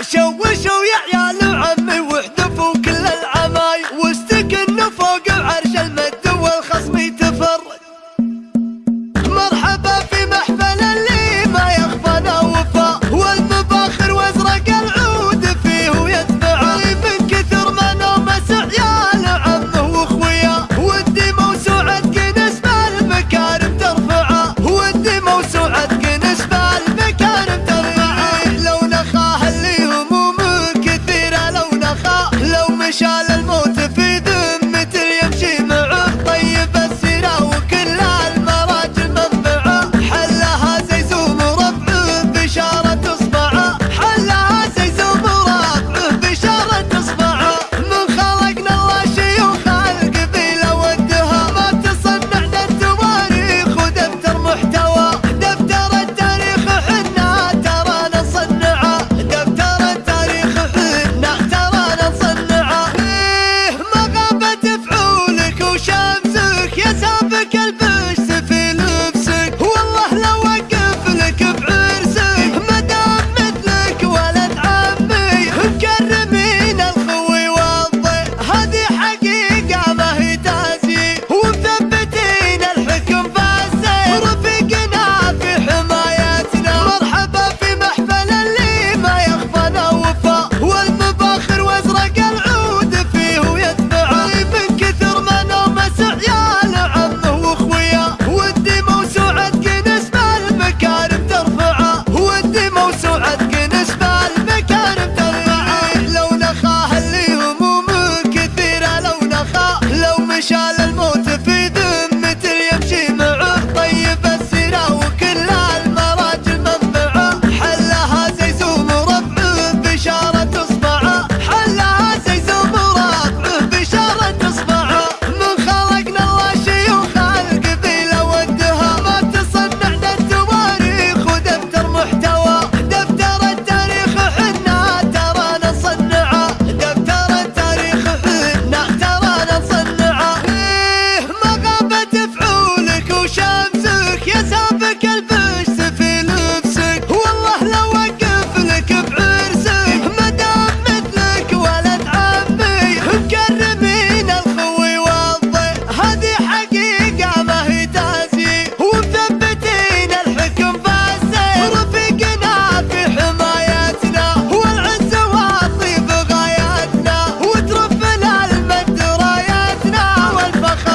شوشوا يا عيال عمي وحدفوا كل العماي واستكنوا فوق Shall qu'elle veut.